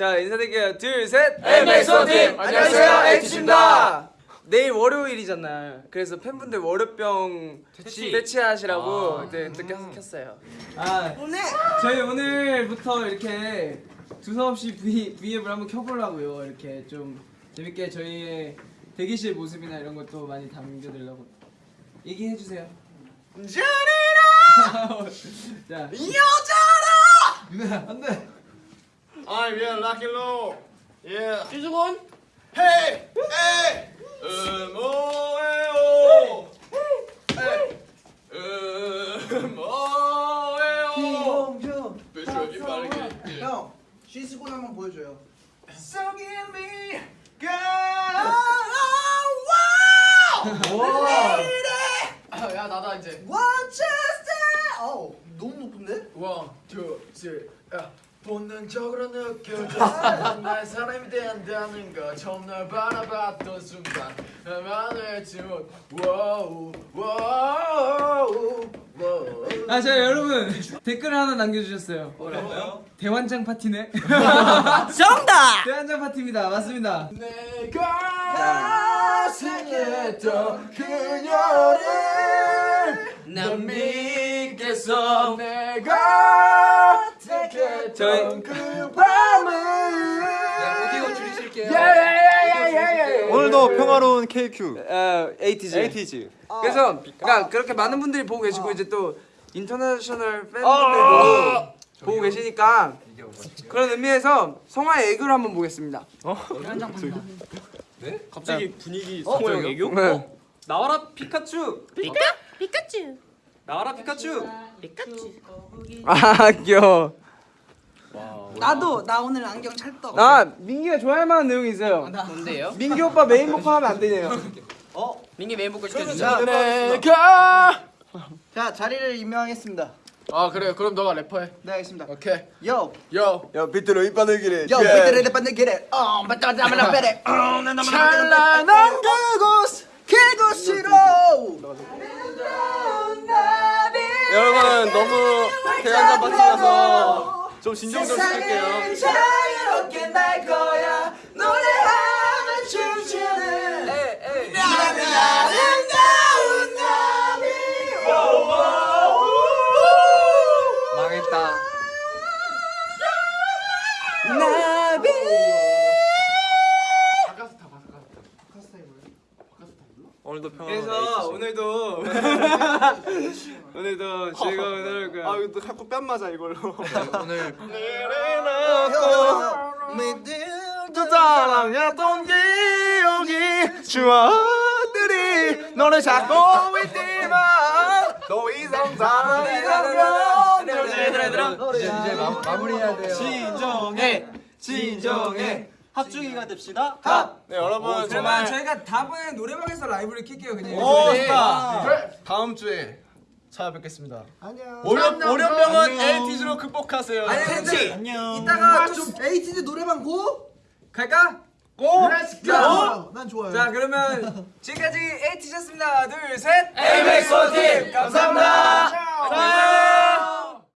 자 인사드릴게요. 둘셋. MX 원팀! 안녕하세요, 에이티즈입니다. 내일 월요일이잖아요. 그래서 팬분들 월요병 퇴치. 퇴치하시라고 아. 네, 또 켰- 켰어요. 아 오늘? 저희 오늘부터 이렇게 두서없이 V, V앱을 한번 켜보려고요. 이렇게 좀 재밌게 저희의 대기실 모습이나 이런 것도 많이 담겨드리려고. 얘기해 주세요. 자 I'm here, Lucky Low. Yeah. 이수건 Hey, hey. 음오에오. Hey. 음오에오. 배추기 빠르게. 형, 쉬스곤 한번 보여줘요. So give me 야 나다 이제 What just that? 어우, 너무 높은데? 원, 투, 쓰리 야 본능적으로 느껴져 날 사람이 된다는 거 처음 널 바라봤던 순간 와우 아, 자 여러분 댓글 하나 남겨주셨어요. 뭐라고요? 대환장 파티네. 정답! 대환장 파티입니다. 맞습니다. 내가 생각했던 그녀를 난 믿겠어 내가 저희- 그 밤을 오디오 줄이실게요. 예예예예예 오늘도 평화로운 KQ. 어, 에이티즈. 에이티즈. 그래서 그러니까 그렇게 많은 분들이 보고 계시고 이제 또 international 팬분들도 아. 보고 계시니까 그런 의미에서 성화의 애교를 한번 보겠습니다. 갑자기 분위기 어? 형 애교? 네. 나와라 피카츄. 피카? 피카츄 나와라 피카츄. 피카츄 아 귀여워. 나도 나 오늘 안경 찰떡. 아 민기가 좋아할 만한 내용이 있어요. 뭔데요? 민기 오빠 메인 보컬 하면 안 되네요. 민기 메인 보컬 자, 시켜주자 내가 자, 자리를 임명하겠습니다. 아 그래 그럼 너가 래퍼해 네, 알겠습니다. 오케이 요, 요야 비트로 이빠들 기래. 요, 비트레 반대 길에, 어, 맞다자면 베레, 어, 나 나만 찬란한 그곳 그곳으로. 여러분 너무 대한장 파티라서 좀 진정 좀 부탁할게요. 오늘도 평화로운 그래서. 오늘도 오늘도 즐거운 하루 아 이거 또 자꾸 뺨 맞아 이걸로. 오늘 저 사랑했던 기억이 추억들이 너를 찾고 있지만 더 이상 사랑이 되면 얘들아 얘들아 이제 이제 마무리해야 돼요 진정해 진정해 합중이가 됩시다 네 여러분 정말 저희가 다음에 노래방에서 라이브를 킬게요 그냥. 오 네. 좋다 그래. 다음 주에 찾아뵙겠습니다 안녕. 월요 월요병은 에이티즈로 극복하세요 아니 근데 안녕 이따가 좀 에이티즈 노래방 고? 갈까? 고 자, 난 좋아요. 자 그러면 지금까지 에이티즈였습니다. 둘 셋. MX 원팀 감사합니다 안녕.